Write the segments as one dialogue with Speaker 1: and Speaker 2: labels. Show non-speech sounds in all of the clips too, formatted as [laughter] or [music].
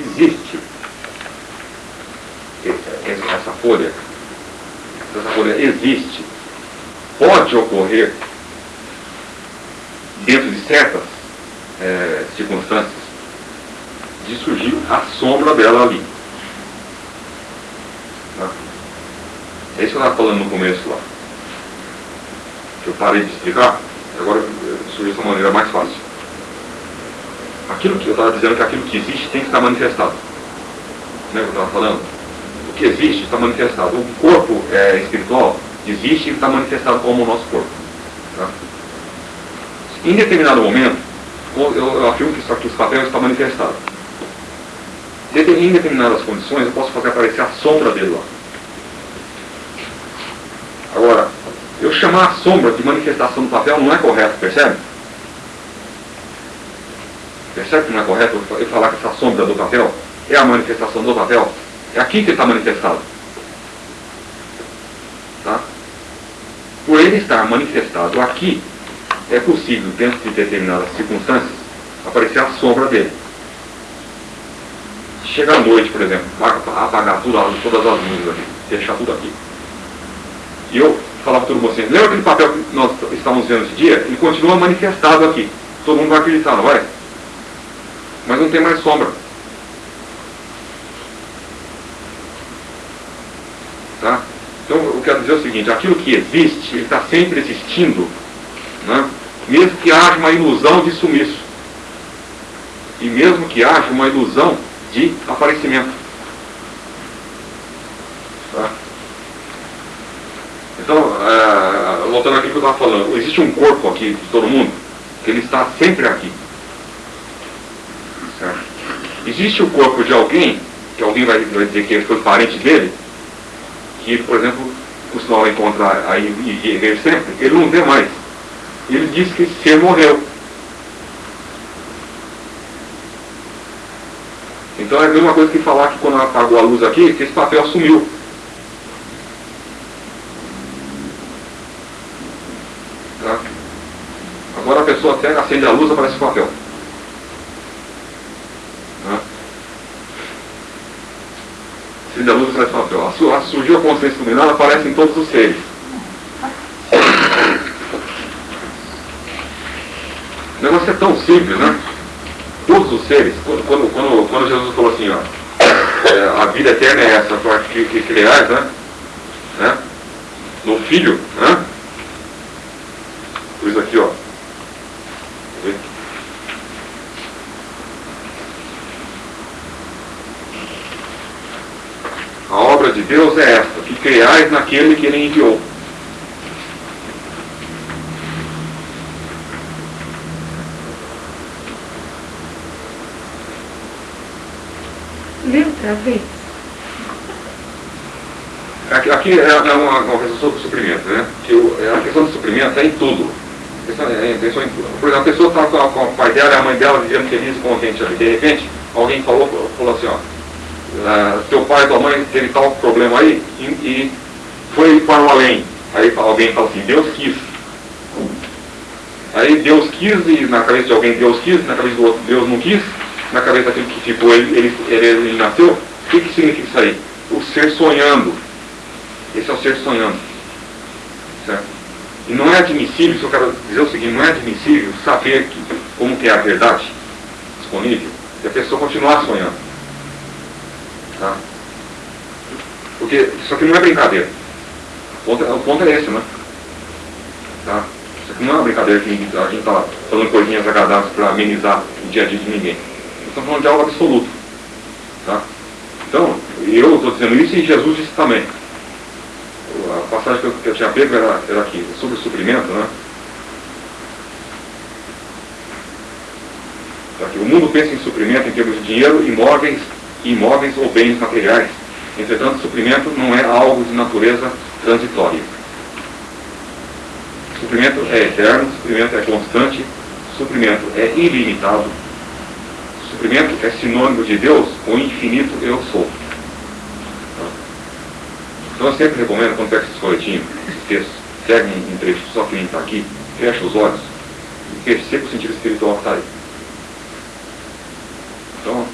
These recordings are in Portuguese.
Speaker 1: existe essa folha, essa folha existe, pode ocorrer dentro de certas é, circunstâncias de surgir a sombra dela ali. Tá? É isso que eu estava falando no começo lá. Eu parei de explicar, agora surgiu de uma maneira mais fácil. Aquilo que eu estava dizendo que aquilo que existe tem que estar manifestado. Lembra que eu estava falando? O que existe está manifestado. O corpo é, espiritual existe e está manifestado como o nosso corpo. Tá? Em determinado momento, eu, afirmo que aqui, esse papel está manifestado. Em determinadas condições, eu posso fazer aparecer a sombra dele lá. Agora, eu chamar a sombra de manifestação do papel não é correto, percebe? Percebe que não é correto eu falar que essa sombra do papel é a manifestação do papel? É aqui que está manifestado. Tá? Por ele estar manifestado aqui, é possível, dentro de determinadas circunstâncias, aparecer a sombra dele. Chega à noite, por exemplo, apagar tudo, todas as luzes aqui, fechar tudo aqui. E eu falava para todo mundo assim, lembra aquele papel que nós estávamos vendo esse dia? Ele continua manifestado aqui. Todo mundo vai acreditar, não vai? Mas não tem mais sombra. Tá? Então eu quero dizer o seguinte, aquilo que existe, ele está sempre existindo, né? mesmo que haja uma ilusão de sumiço. E mesmo que haja uma ilusão de aparecimento. Tá? Então, é, voltando aqui que eu estava falando, existe um corpo aqui de todo mundo, que ele está sempre aqui. Existe o corpo de alguém, que alguém vai, vai dizer que ele foi parente dele, que ele, por exemplo, costumava encontrar aí e ver sempre, ele não vê mais. Ele diz que esse ser morreu. Então é a mesma coisa que falar que quando apagou a luz aqui, que esse papel sumiu. Tá? Agora a pessoa até acende a luz, aparece o papel. Tá? Acende a luz. A, surgiu a consciência iluminada, aparece em todos os seres. O negócio é tão simples, né? todos os seres, quando, quando, quando Jesus falou assim, ó, é, a vida eterna é essa, que, que, que criais, né? né? No filho, né? Por isso aqui, ó. A obra de Deus é esta, que criais naquele que ele enviou.
Speaker 2: outra vez?
Speaker 1: Aqui, aqui é, é uma, uma questão do suprimento, né? Que é a questão do suprimento é em tudo. É, é, em tudo. Por exemplo, a pessoa está com, com o pai dela e a mãe dela vivendo feliz e contente ali. De repente, alguém falou, falou assim, ó, uh, teu pai tua mãe teve tal problema aí e, e foi para o além. Aí alguém fala assim, Deus quis. Aí Deus quis e na cabeça de alguém Deus quis, na cabeça do outro Deus não quis na cabeça daquele que ficou, ele, ele, ele, ele nasceu, o que, que significa isso aí? O ser sonhando. Esse é o ser sonhando. Certo? E não é admissível, isso eu quero dizer o seguinte, não é admissível saber que, como que é a verdade disponível e a pessoa continuar sonhando. Tá? Porque isso aqui não é brincadeira. O ponto, o ponto é esse, né? Tá? Isso aqui não é uma brincadeira que a gente está fazendo coisinhas agradáveis para amenizar o dia a dia de ninguém estamos falando de algo absoluto. Tá? Então, eu estou dizendo isso e Jesus disse também. A passagem que eu, que eu tinha pego era, era aqui, sobre o suprimento, né? Tá aqui, o mundo pensa em suprimento em termos de dinheiro, imóveis, imóveis ou bens materiais. Entretanto, suprimento não é algo de natureza transitória. Suprimento é eterno, suprimento é constante, suprimento é ilimitado, suprimento é sinônimo de Deus, o infinito eu sou. Então eu sempre recomendo, quando pega esses folhetinhos, esses textos, pega um trecho só que nem está aqui, fecha os olhos e perceba o sentido espiritual que está aí. Então,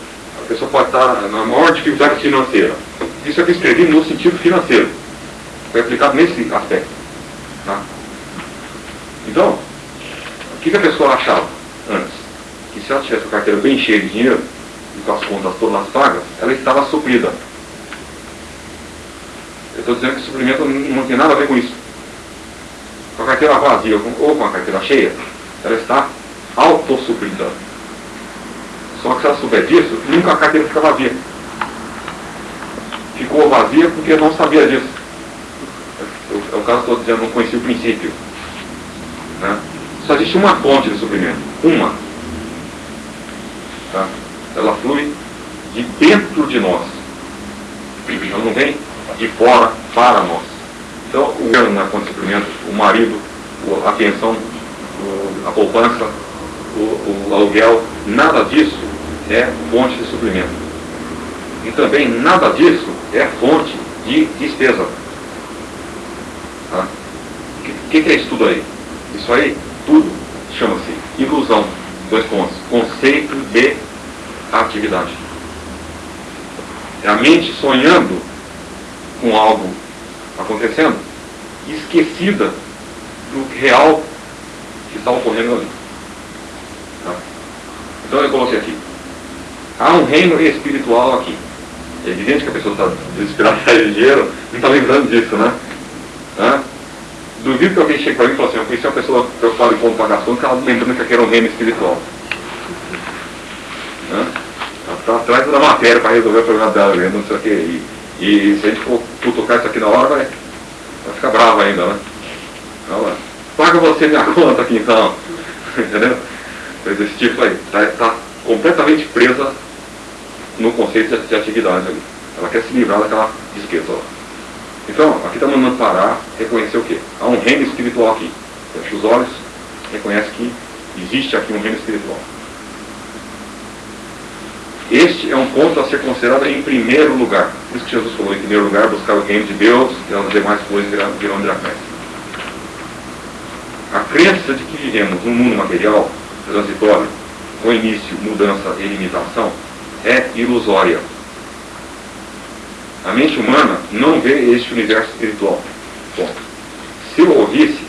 Speaker 1: a pessoa pode estar na maior dificuldade financeira. Isso aqui eu escrevi no sentido financeiro. Foi aplicado nesse aspecto. Tá? Então, o que, que a pessoa achava antes? Que se ela tivesse a carteira bem cheia de dinheiro, e com as contas todas pagas, ela estava suprida. Eu estou dizendo que suprimento não tem nada a ver com isso. Com a carteira vazia ou com a carteira cheia, ela está autossuprida. Só que se ela souber disso, nunca a carteira fica vazia. Ficou vazia porque não sabia disso. É o caso estou dizendo, não conhecia o princípio. Né? Só existe uma fonte de suprimento. Uma. Tá? Ela flui de dentro de nós. Ela não vem de fora para nós. Então, o governo na fonte de suprimento, o marido, a pensão, a poupança, o, o aluguel, nada disso é fonte de suprimento. E também nada disso é fonte de despesa. Tá? O que, que, é isso tudo aí? Isso aí, tudo, chama-se ilusão. Dois pontos. Conceito de atividade. É a mente sonhando com algo acontecendo, esquecida do real que está ocorrendo ali. Tá? Então eu coloquei aqui. Há um reino espiritual aqui. É evidente que a pessoa está desesperada [laughs] de dinheiro, não está lembrando disso, né? Tá? Duvido que alguém chegue para mim e fale assim, eu conheci uma pessoa preocupada ponto pagação que ela lembrando que aqui era um reino espiritual. Né? Ela está atrás da matéria para resolver o problema dela, não sei o que. E, e se a gente for tocar isso aqui na hora, vai, vai ficar brava ainda, né? Então, paga você minha [laughs] conta aqui então. Entendeu? Coisa desse tipo aí. Está tá completamente presa no conceito de atividade ali. Ela quer se livrar daquela despesa lá. Então, aqui está mandando parar, reconhecer o quê? Há um reino espiritual aqui. Fecha os olhos, reconhece que existe aqui um reino espiritual. Este é um ponto a ser considerado em primeiro lugar. Por isso que Jesus falou, em primeiro lugar, buscar o reino de Deus e as demais coisas virão, de A crença de que vivemos num mundo material, transitório, com início, mudança e limitação, é ilusória. A mente humana não vê este universo espiritual. Bom, se o ouvisse,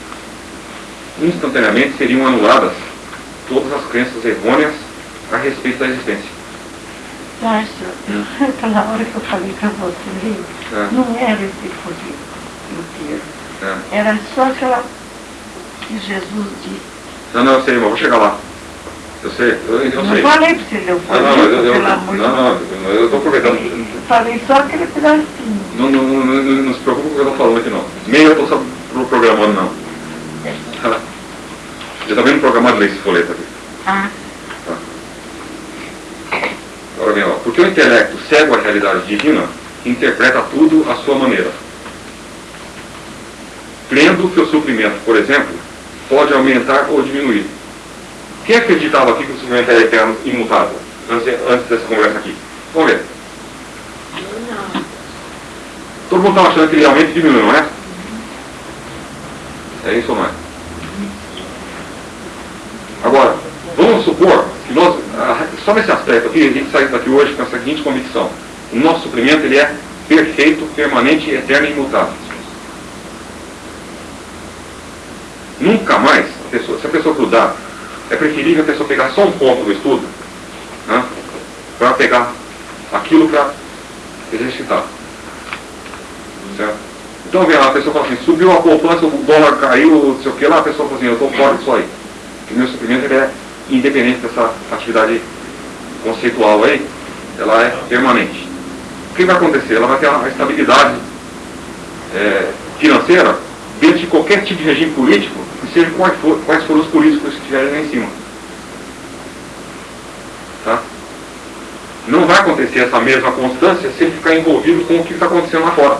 Speaker 1: instantaneamente seriam anuladas todas as crenças errôneas a respeito da existência.
Speaker 2: Márcio, hum. [laughs] aquela hora que eu falei para você, é. não era esse poder inteiro. É. Era só aquela que Jesus disse.
Speaker 1: Não, não, eu sei, irmão, vou chegar lá. Eu sei, eu, eu
Speaker 2: não
Speaker 1: sei.
Speaker 2: falei para você, eu falei,
Speaker 1: não, não, eu, eu,
Speaker 2: amor
Speaker 1: não, não, eu estou aproveitando.
Speaker 2: Falei só aquele pedacinho.
Speaker 1: Não, não, não, não, não se preocupe com o que eu estou falando aqui não. Nem eu estou programando não. Já está vendo programado ler esse folheto aqui.
Speaker 2: Ah.
Speaker 1: Tá. Agora bem, ó, porque o intelecto cego à realidade divina interpreta tudo à sua maneira. Crendo que o suprimento, por exemplo, pode aumentar ou diminuir quem acreditava aqui que o sofrimento era eterno imutável? Antes, dessa conversa aqui. Vamos ver. Todo mundo estava achando que ele realmente diminuiu, não é? É isso ou não é? Agora, vamos supor que nós, ah, só nesse aspecto aqui, a gente sai daqui hoje com a seguinte convicção. O nosso sofrimento ele é perfeito, permanente, eterno e imutável. Nunca mais, a pessoa, se a pessoa grudar é preferível a pessoa pegar só um ponto do estudo né, para pegar aquilo para exercitar. Certo? Então vem lá, a pessoa fala assim, subiu a poupança, o dólar caiu, não sei o que lá, a pessoa fala assim, eu estou fora disso aí. O meu suprimento é independente dessa atividade conceitual aí, ela é permanente. O que vai acontecer? Ela vai ter uma estabilidade é, financeira dentro de qualquer tipo de regime político seja quais, for, quais foram os políticos que estiverem lá em cima. Tá? Não vai acontecer essa mesma constância se ele ficar envolvido com o que está acontecendo lá fora.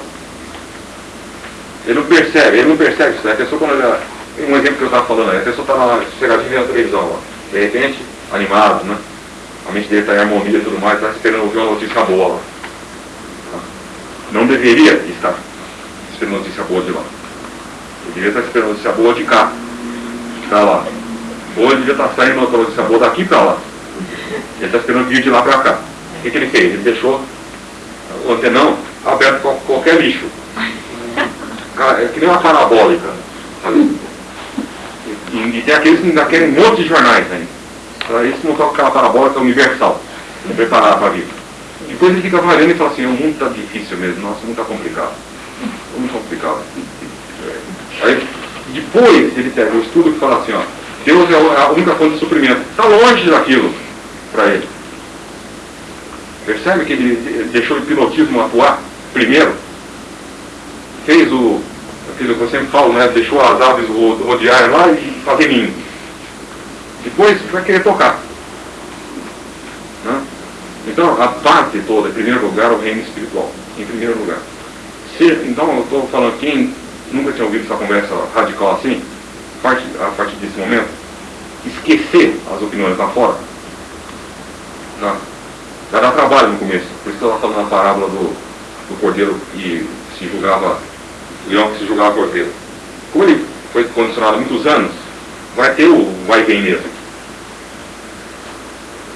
Speaker 1: Ele não percebe, ele não percebe isso. Né? A pessoa quando ela, um exemplo que eu estava falando, a pessoa está lá sossegadinha vendo a televisão, lá, de repente, animado, né? A mente dele está em harmonia e tudo mais, está esperando ouvir uma notícia boa lá. Tá? Não deveria estar esperando notícia boa de lá. Devia estar esperando notícia boa de cá para lá. Ou ele devia estar saindo outra notícia boa daqui para lá. Ele está esperando vir de lá para cá. que, que ele fez? Ele deixou o antenão aberto com qualquer lixo. É que nem uma parabólica. Sabe? E, e tem aqueles que ainda querem um monte de jornais ainda. Para isso montar aquela parabólica universal. Preparar para a vida. Depois ele fica avaliando e fala assim, o mundo está difícil mesmo, nossa, o mundo está complicado. Muito complicado. Aí, depois ele pega o estudo e fala assim, ó, Deus é a única fonte de suprimento. Está longe daquilo para ele. Percebe que ele deixou o hipnotismo atuar primeiro? Fez o, aquilo que eu sempre falo, né? deixou as aves rodear lá e fazer ninho. Depois vai querer tocar. Né? Então, a base toda, em primeiro lugar, o reino espiritual. Em primeiro lugar. Se, então, eu estou falando, quem nunca tinha ouvido essa conversa radical assim, a partir desse momento, esquecer as opiniões lá fora, já dá trabalho no começo. Por isso que ela falando na parábola do, do cordeiro que se julgava, o leão que se julgava cordeiro. Como ele foi condicionado há muitos anos, vai ter o vai vem mesmo.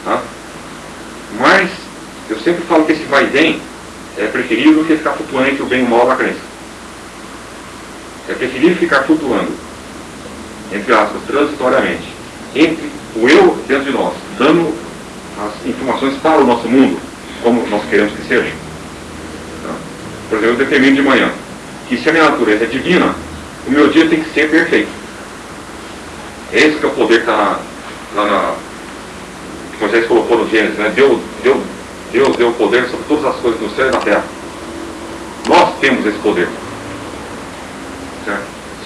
Speaker 1: Tá? Mas eu sempre falo que esse vai vem é preferível do que ficar flutuando entre o bem e o mal da crença. É preferível ficar flutuando, entre aspas, transitoriamente, entre o eu dentro de nós, dando as informações para o nosso mundo, como nós queremos que seja. Tá? Por exemplo, eu determino de manhã que se a minha natureza é divina, o meu dia tem que ser perfeito. Esse que é o poder que está lá na. que Moisés colocou no Gênesis, né? Deus, Deus, Deus deu o poder sobre todas as coisas no céu e na terra. Nós temos esse poder.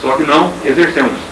Speaker 1: Só que não exercemos.